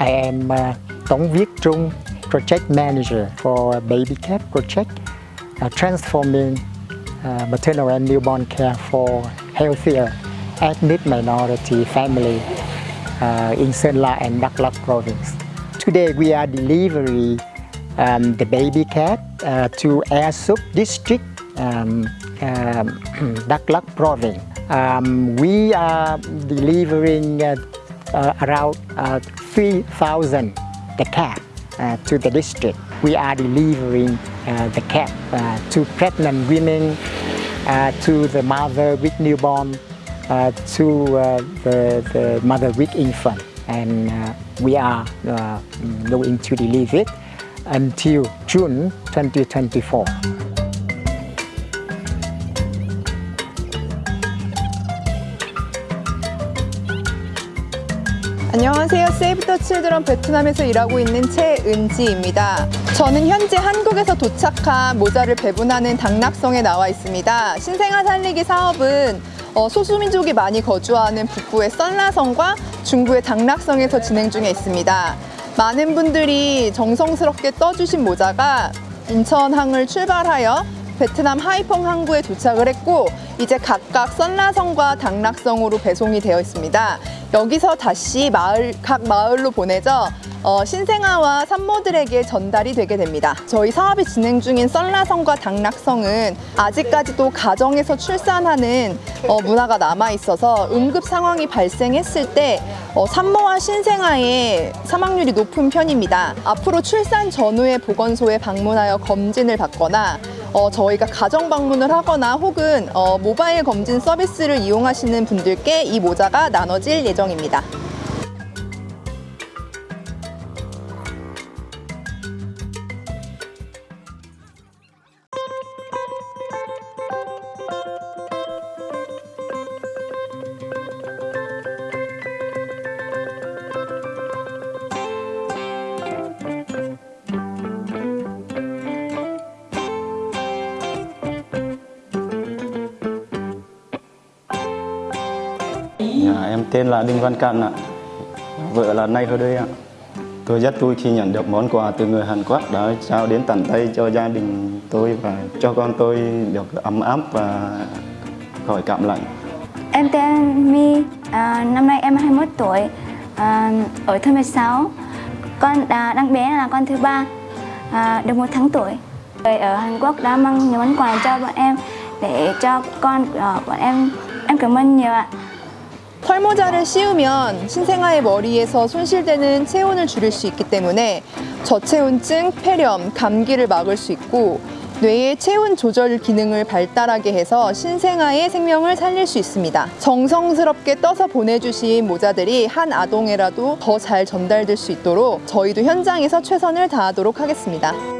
I am uh, Tống Viết Trung, Project Manager for Baby Cap Project, uh, transforming uh, maternal and newborn care for healthier ethnic minority family uh, in Sơn La and Đắk Lắk province. Today we are delivering um, the baby cat uh, to Air Sup district, um, um, Đắk Lắk province. Um, we are delivering uh, around uh, 3,000 the cat uh, to the district. We are delivering uh, the uh, to pregnant women, uh, to the mother with newborn, uh, to uh, the, the mother with infant. And uh, we are uh, going to deliver it until June 2024. 안녕하세요. 세이브 더 칠드런 베트남에서 일하고 있는 최은지입니다. 저는 현재 한국에서 도착한 모자를 배분하는 당락성에 나와 있습니다. 신생아 살리기 사업은 어, 소수민족이 많이 거주하는 북부의 썰라성과 중부의 당락성에서 진행 중에 있습니다. 많은 분들이 정성스럽게 떠주신 모자가 인천항을 출발하여 베트남 하이펑 항구에 도착을 했고 이제 각각 썬라성과 당락성으로 배송이 되어 있습니다. 여기서 다시 마을 각 마을로 보내져 어, 신생아와 산모들에게 전달이 되게 됩니다. 저희 사업이 진행 중인 썬라성과 당락성은 아직까지도 가정에서 출산하는 어, 문화가 남아 있어서 응급 상황이 발생했을 때 어, 산모와 신생아의 사망률이 높은 편입니다. 앞으로 출산 전후에 보건소에 방문하여 검진을 받거나 어, 저희가 가정 방문을 하거나 혹은 어, 모바일 검진 서비스를 이용하시는 분들께 이 모자가 나눠질 예정입니다. À, em tên là Đinh Văn Căn ạ. Vợ là Nay Hơ đây ạ. Tôi rất vui khi nhận được món quà từ người Hàn Quốc đã trao đến tận tay cho gia đình tôi và cho con tôi được ấm áp và khỏi cảm lạnh. Em tên My, à, năm nay em 21 tuổi, à, ở thôn 16. Con à, đang bé là con thứ ba, à, được một tháng tuổi. Người ở Hàn Quốc đã mang nhiều món quà cho bọn em để cho con của bọn em. Em cảm ơn nhiều ạ. 털모자를 씌우면 신생아의 머리에서 손실되는 체온을 줄일 수 있기 때문에 저체온증, 폐렴, 감기를 막을 수 있고 뇌의 체온 조절 기능을 발달하게 해서 신생아의 생명을 살릴 수 있습니다. 정성스럽게 떠서 보내주신 모자들이 한 아동에라도 더 잘 전달될 수 있도록 저희도 현장에서 최선을 다하도록 하겠습니다.